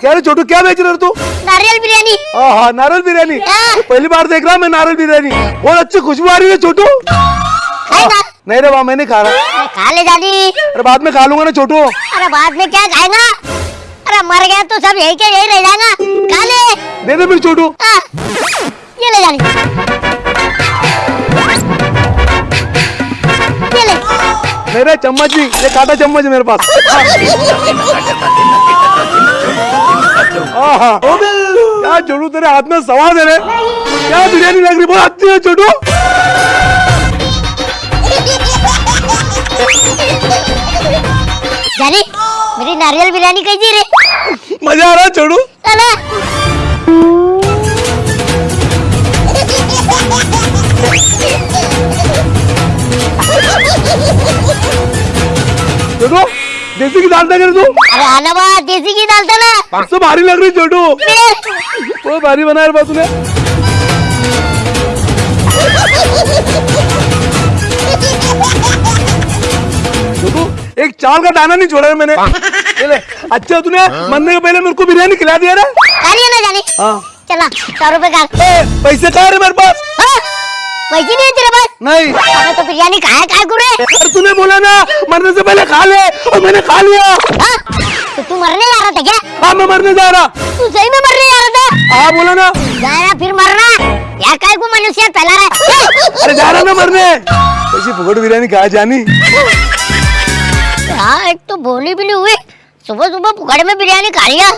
क्या रे छोटू क्या बेच रहे हो तू? नारियल बिरयानी। हाँ हाँ नारियल बिरयानी? हाँ। पहली बार देख रहा हूँ मैं नारियल बिरयानी। बहुत अच्छी खुशबू आ रही है छोटू। नहीं रे वहाँ मैं नहीं खा रहा। खा ले जानी अरे बाद में खा लूँगा ना छोटू। अरे बाद में क्या खाएगा? अरे मर गया तो सब यही के यही रह जाएगा। खा ले। दे दे फिर छोटू। हाँ, ये ले जानी ये ले। मेरे चम्मच भी ये काटा चम्मच मेरे पास। हाँ हाँ क्या छोटू तेरे हाथ में सवाद है रे। क्या बिरयानी लग रही? बहुत अच्छी है छोटू। जानी मेरी नारियल बिरयानी कैसी रे? मज़ा आ रहा है छोटू। छोटू देसी की दाल दे तू? अरे आना बा देसी की डालता ना। सब भारी लग रही छोटू। बहुत भारी बनाया रे बा तूने छोटू एक चावल का दाना नहीं छोड़ा है मैंने। अच्छा तूने मरने के पहले मेरे को बिरयानी खिला दिया लिया ना जानी। हाँ। चला सौ रुपए का। ए, पैसे कहाँ है मेरे पास? हाँ, पैसे नहीं है तेरे पास? नहीं। अबे तो बिरयानी खाया काय कुरे अरे तूने बोला ना मरने से पहले खा ले और मैंने खा लिया। हाँ? तो तू मरने जा रहा था क्या? हाँ मैं मरने जा रहा। तू सही में मरने जा रहा था? हाँ बोला ना। जा रहा फिर मरना या काय को मनुष्य फैला रहा है? अरे जा रहा ना मरने। पैसे फुकट बिरयानी कहा जानी? हाँ एक तो बोली भी नहीं हुई। सुबह सुबह पुकड़ में बिरयानी खा लिया।